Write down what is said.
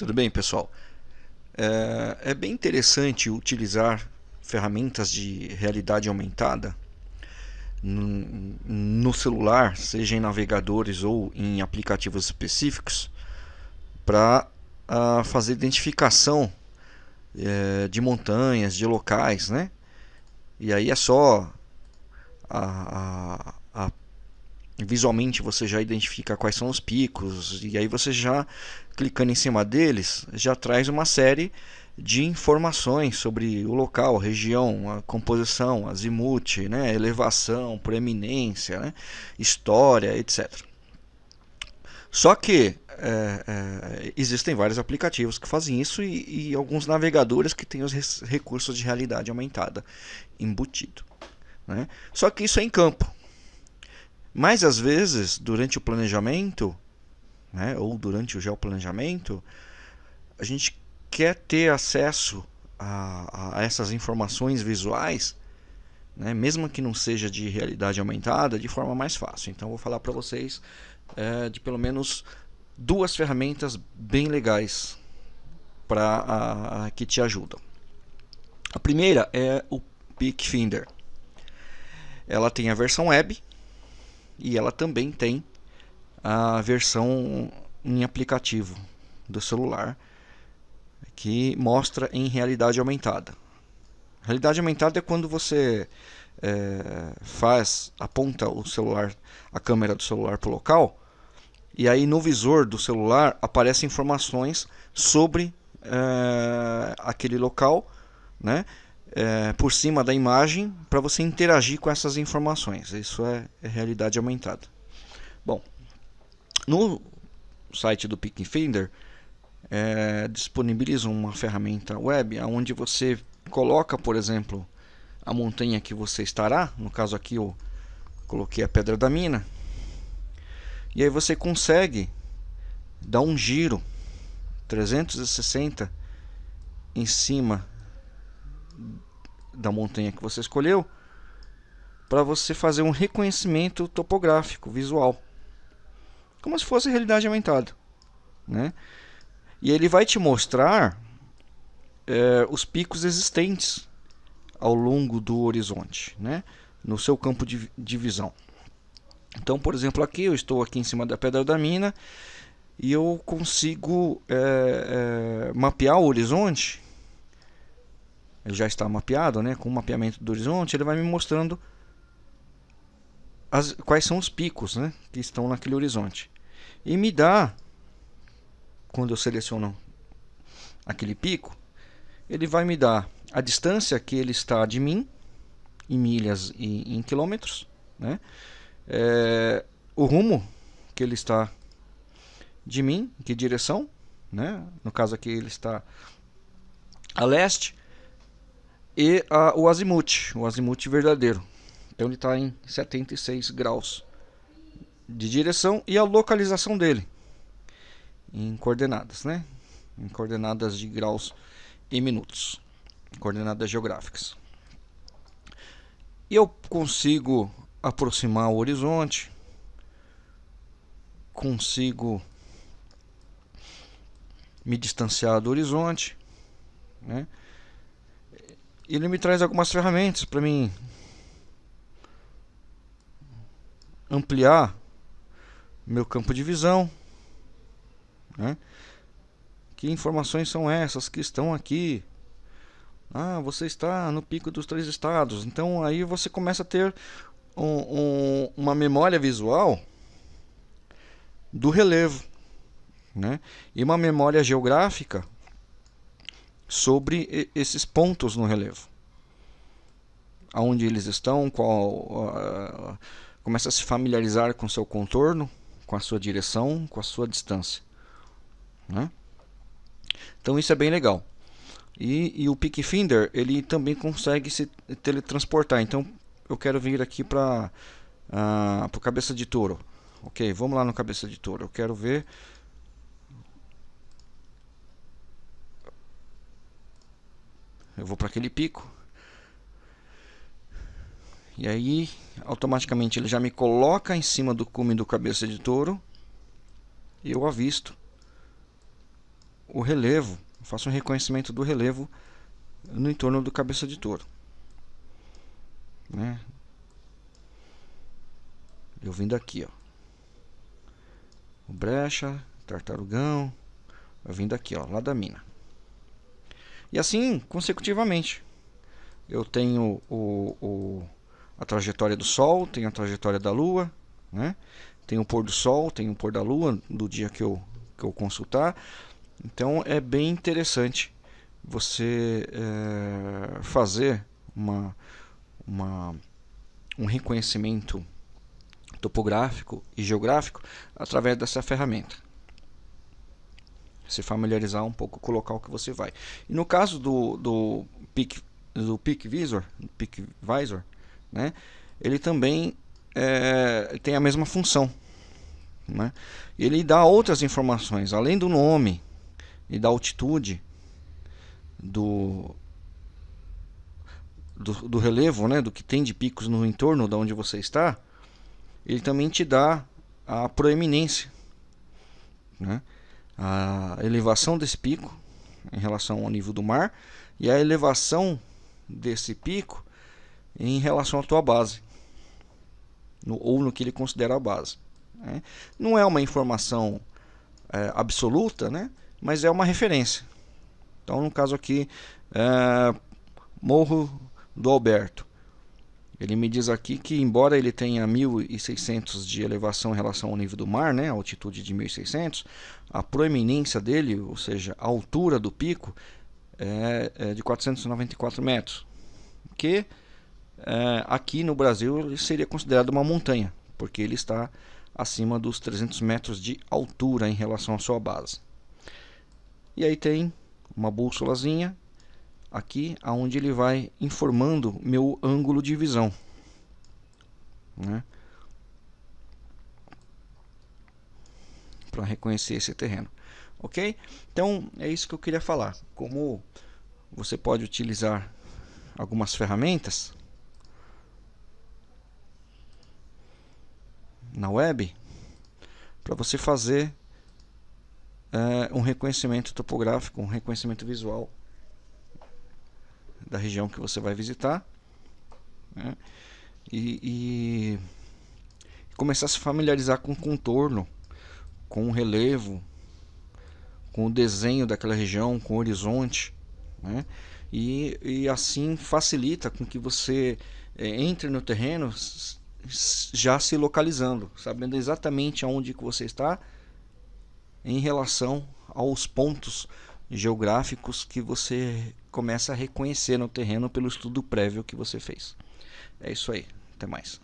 Tudo bem, pessoal? É, é, bem interessante utilizar ferramentas de realidade aumentada no, no celular, seja em navegadores ou em aplicativos específicos, para uh, fazer identificação uh, de montanhas, de locais, né? E aí é só a, a, a, visualmente você já identifica quais são os picos e aí você já clicando em cima deles já traz uma série de informações sobre o local, a região, a composição, azimuth, né, elevação, proeminência, né, história, etc. Só que é, é, existem vários aplicativos que fazem isso e, e, alguns navegadores que têm os recursos de realidade aumentada embutido. Né? Só que isso é em campo. Mas às vezes, durante o planejamento, né, ou durante o geoplanejamento, a gente quer ter acesso a, a essas informações visuais, né, mesmo que não seja de realidade aumentada, de forma mais fácil. Então, vou falar para vocês é, de pelo menos duas ferramentas bem legais para que te ajudam. A primeira é o Pickfinder. Ela tem a versão web e ela também tem a versão em aplicativo do celular que mostra em realidade aumentada. Realidade aumentada é quando você é, faz aponta o celular, a câmera do celular para o local e aí no visor do celular aparecem informações sobre é, aquele local, né? É, por cima da imagem para você interagir com essas informações. Isso é, é realidade aumentada. Bom, no site do Pickfinder é, disponibilizam uma ferramenta web onde você coloca, por exemplo, a montanha que você estará. No caso aqui eu coloquei a Pedra da Mina e aí você consegue dar um giro 360 em cima da montanha que você escolheu para você fazer um reconhecimento topográfico, visual. Como se fosse realidade aumentada. Né? E ele vai te mostrar é, os picos existentes ao longo do horizonte, né? no seu campo de, de visão. Então, por exemplo, aqui eu estou aqui em cima da pedra da mina e eu consigo é, é, mapear o horizonte. Ele já está mapeado, né? Com o mapeamento do horizonte, ele vai me mostrando as, quais são os picos, né? Que estão naquele horizonte e me dá, quando eu seleciono aquele pico, ele vai me dar a distância que ele está de mim em milhas e em quilômetros, né? é, o rumo que ele está de mim, em que direção, né? no caso aqui ele está a leste, e a, o azimuth, o azimuth verdadeiro. Então ele está em 76 graus de direção e a localização dele em coordenadas, né? Em coordenadas de graus e minutos, coordenadas geográficas. E eu consigo aproximar o horizonte, consigo me distanciar do horizonte, né? Ele me traz algumas ferramentas para mim ampliar meu campo de visão, né? Que informações são essas que estão aqui? Ah, você está no pico dos três estados. Então aí você começa a ter um, um, uma memória visual do relevo né? e uma memória geográfica sobre esses pontos no relevo. Aonde eles estão, qual, começa a se familiarizar com seu contorno, com a sua direção, com a sua distância. Né? Então isso é bem legal. E, e o Pickfinder ele também consegue se teletransportar. Então eu quero vir aqui para uh, ah, o cabeça de touro. Ok, vamos lá no cabeça de touro. Eu quero ver eu vou para aquele pico E aí, automaticamente, ele já me coloca em cima do cume do cabeça de touro. E eu avisto o relevo. Faço um reconhecimento do relevo no entorno do cabeça de touro. Né? Eu vindo aqui, ó. O brecha, tartarugão, eu vindo aqui, ó, lá da mina. E assim, consecutivamente. Eu tenho o, o, a trajetória do Sol, tenho a trajetória da Lua, né? Tem o pôr do Sol, tem o pôr da Lua, do dia que eu, que eu consultar. Então é bem interessante você é, fazer uma, uma, um reconhecimento topográfico e geográfico através dessa ferramenta. Se familiarizar um pouco com o local que você vai. E no caso do, do Peak, do Peak Visor, Peak Visor né, ele também é, tem a mesma função. Né? Ele dá outras informações, além do nome e da altitude do, do, do, relevo, né, do que tem de picos no entorno de onde você está, ele também te dá a proeminência, né, a elevação desse pico em relação ao nível do mar e a elevação desse pico em relação à tua base, no, ou no que ele considera a base. Né. Não é uma informação é, absoluta, né, mas é uma referência. Então, no caso aqui, é, Morro do Alberto. Ele me diz aqui que, embora ele tenha 1.600 de elevação em relação ao nível do mar, né, altitude de 1.600, a proeminência dele, ou seja, a altura do pico, é, é de 494 metros. Que é, aqui no Brasil seria considerado uma montanha, porque ele está acima dos 300 metros de altura em relação à sua base. E aí tem uma bússolazinha aqui aonde ele vai informando meu ângulo de visão, né? Para reconhecer esse terreno, ok? Então é isso que eu queria falar. Como você pode utilizar algumas ferramentas na web para você fazer é, um reconhecimento topográfico, um reconhecimento visual da região que você vai visitar né? e, e, começar a se familiarizar com o contorno, com o relevo, com o desenho daquela região, com o horizonte, né? e, e assim facilita com que você é, entre no terreno já se localizando, sabendo exatamente aonde que você está em relação aos pontos geográficos que você começa a reconhecer no terreno pelo estudo prévio que você fez. É isso aí. Até mais.